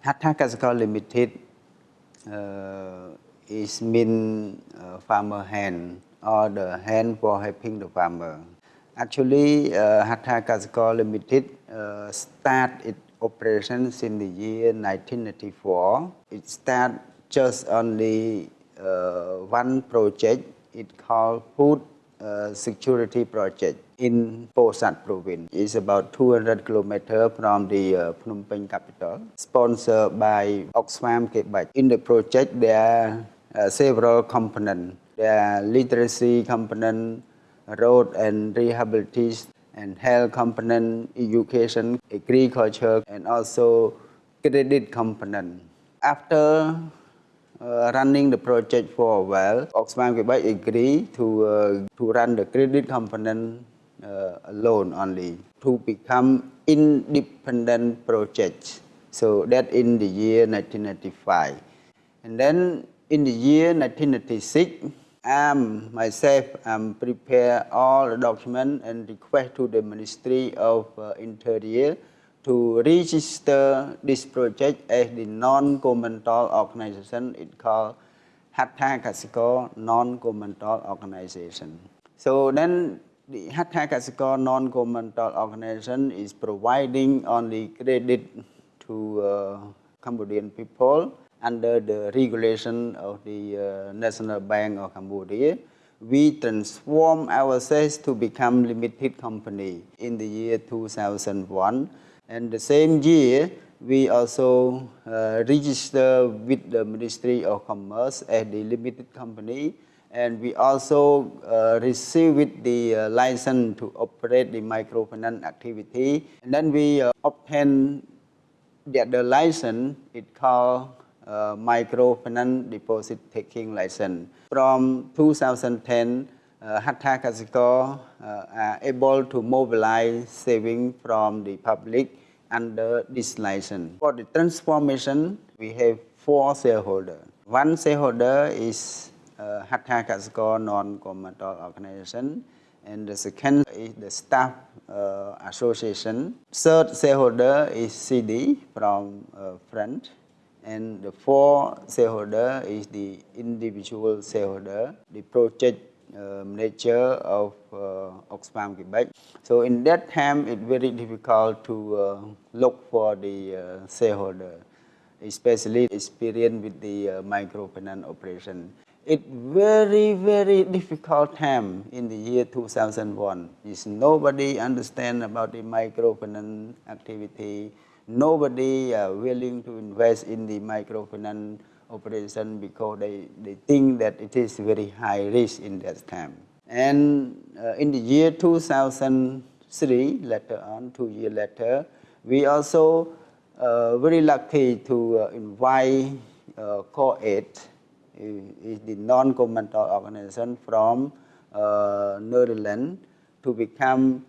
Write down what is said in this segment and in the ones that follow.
Hattha Kaksekar Limited uh, is mean uh, farmer hand or the hand for helping the farmer. Actually, uh, Hattha Limited uh, start its operations in the year 1994. It start just only uh, one project. It called Food uh, Security Project in Pursat province. It's about 200 kilometers from the uh, Phnom Penh capital. Sponsored by Oxfam Quebec. In the project, there are uh, several components. There are literacy component, road and rehabilitation, and health component, education, agriculture, and also credit component. After uh, running the project for a while, Oxfam Quebec agreed to, uh, to run the credit component uh, alone only to become independent project. So that in the year 1995. And then in the year 1996, I'm myself I'm prepare all the document and request to the Ministry of uh, Interior to register this project as the non-governmental organization. It called Hattha Kaksekar Non-Governmental Organization. So then the Hattha Kaksekar Non-Governmental Organization is providing only credit to uh, Cambodian people under the regulation of the uh, National Bank of Cambodia, we transform ourselves to become limited company in the year 2001. And the same year, we also uh, register with the Ministry of Commerce as the limited company. And we also uh, received the uh, license to operate the microfinance activity. And then we uh, obtain the, the license, it called uh, microfinance deposit taking license. From 2010, uh, Hattha Kaksekar uh, are able to mobilize saving from the public under this license. For the transformation, we have four shareholders. One shareholder is uh, Kaksekar non-governmental organization and the second is the staff uh, association. Third shareholder is CD from uh, France and the fourth shareholder is the individual shareholder, the project uh, manager of uh, Oxfam Quebec. So in that time, it's very difficult to uh, look for the uh, shareholder, especially experience with the uh, microfinance operation. It's very, very difficult time in the year 2001. Is nobody understand about the microfinance activity, nobody uh, willing to invest in the microfinance operation because they, they think that it is very high risk in that time. And uh, in the year 2003, later on, two years later, we also uh, very lucky to uh, invite uh, Cordaid, is the non-governmental organization from uh, Netherlands to become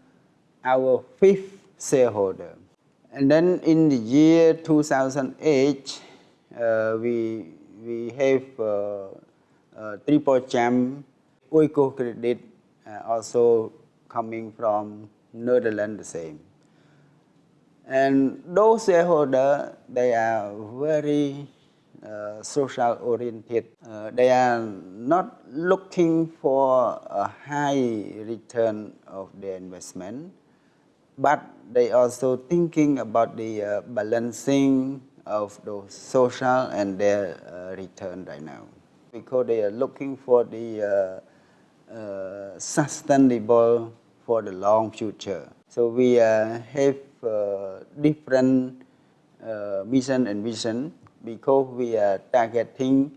our fifth shareholder. And then in the year 2008, uh, we, we have uh, uh, Triple Jump Oiko credit uh, also coming from Netherlands the same. And those shareholders, they are very uh, social oriented. Uh, they are not looking for a high return of their investment, but they also thinking about the uh, balancing of those social and their uh, return right now. Because they are looking for the uh, uh, sustainable for the long future. So we uh, have different mission and vision because we are targeting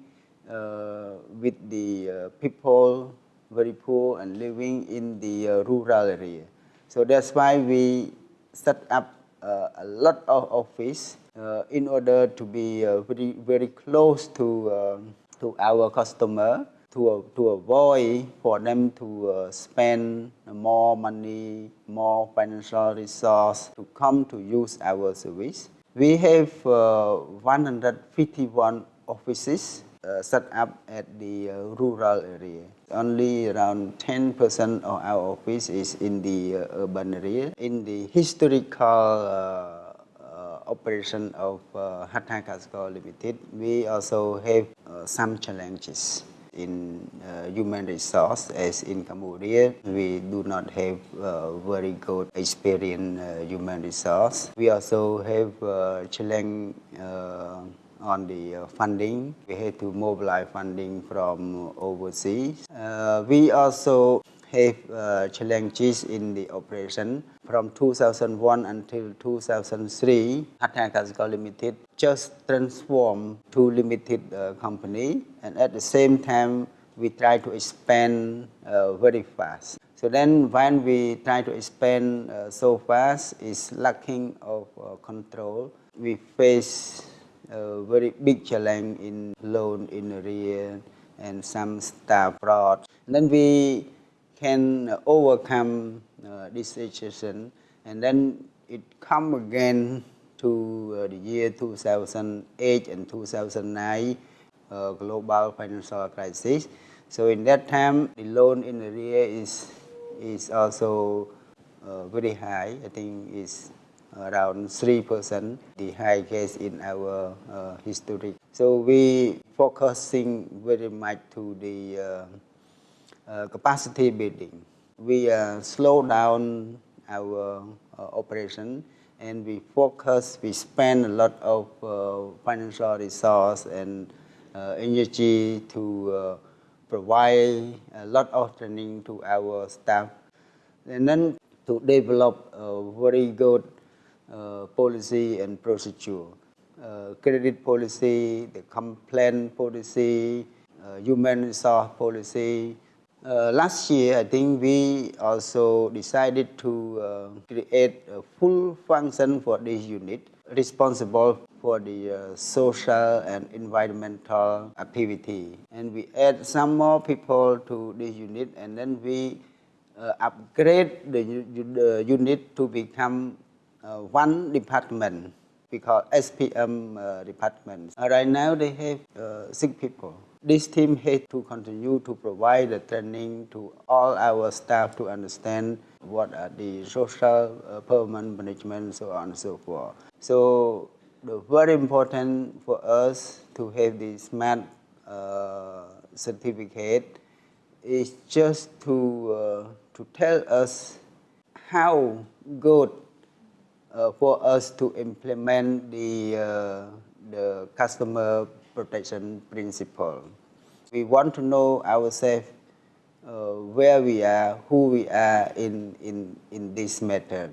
with the people very poor and living in the rural area. So that's why we set up uh, a lot of office uh, in order to be uh, very, very close to, uh, to our customer to, to avoid for them to uh, spend more money, more financial resource to come to use our service. We have uh, 151 offices uh, set up at the uh, rural area. Only around 10% of our office is in the uh, urban area. In the historical operation of uh, Hattha Kaksekar Limited, we also have uh, some challenges in uh, human resource as in Cambodia. We do not have uh, very good experienced uh, human resource. We also have uh, challenge uh, on the uh, funding. We had to mobilize funding from overseas. Uh, we also have challenges in the operation. From 2001 until 2003, Hattha Kaksekar Limited just transformed to limited uh, company and at the same time we try to expand uh, very fast. So then when we try to expand uh, so fast, it's lacking of uh, control. We face a very big challenge in loan in arrear and some staff fraud. And then we can overcome uh, this situation and then it come again to uh, the year 2008 and 2009 uh, global financial crisis. So in that time, the loan in arrear is is also uh, very high. I think it's around three percent, the highest in our uh, history. So we focusing very much to the uh, uh, capacity building. We uh, slow down our uh, operation and we focus, we spend a lot of uh, financial resource and energy to provide a lot of training to our staff. And then to develop a very good uh, policy and procedure. Uh, credit policy, the complaint policy, uh, human resource policy. Uh, last year, I think we also decided to uh, create a full function for this unit responsible for the uh, social and environmental activity. And we add some more people to this unit and then we uh, upgrade the, the unit to become uh, one department we call SPM uh, department. Right now they have six people. This team has to continue to provide the training to all our staff to understand what are the social uh, performance management, so on and so forth. So the very important for us to have the smart uh, certificate is just to uh, to tell us how good uh, for us to implement the uh, the customer protection principle. We want to know ourselves uh, where we are, who we are in in in this matter.